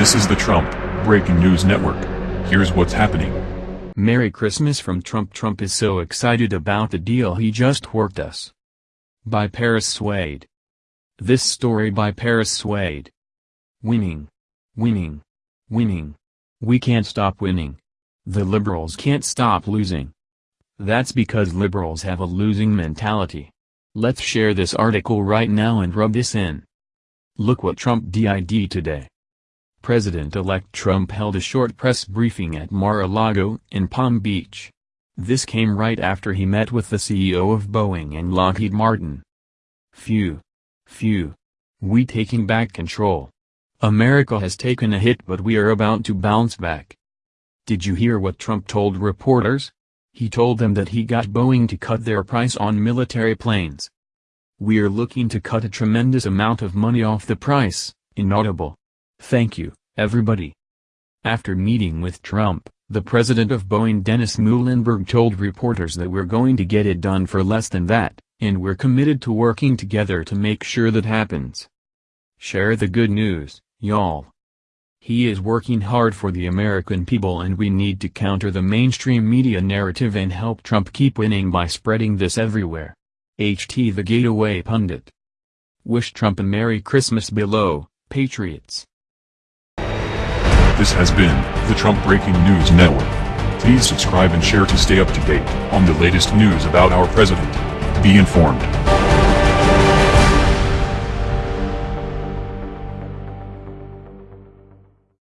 This is the Trump Breaking News Network. Here's what's happening. Merry Christmas from Trump Trump is so excited about the deal he just worked us. By Paris Swade. This story by Paris Swade. Winning. Winning. Winning. We can't stop winning. The liberals can't stop losing. That's because liberals have a losing mentality. Let's share this article right now and rub this in. Look what Trump did today. President-elect Trump held a short press briefing at Mar-a-Lago in Palm Beach. This came right after he met with the CEO of Boeing and Lockheed Martin. Phew. Phew. We taking back control. America has taken a hit but we are about to bounce back. Did you hear what Trump told reporters? He told them that he got Boeing to cut their price on military planes. We're looking to cut a tremendous amount of money off the price, inaudible. Thank you, everybody. After meeting with Trump, the president of Boeing Dennis Muilenburg told reporters that we're going to get it done for less than that, and we're committed to working together to make sure that happens. Share the good news, y'all. He is working hard for the American people and we need to counter the mainstream media narrative and help Trump keep winning by spreading this everywhere. HT the Gateway Pundit. Wish Trump a Merry Christmas below, Patriots. This has been the Trump Breaking News Network. Please subscribe and share to stay up to date on the latest news about our president. Be informed.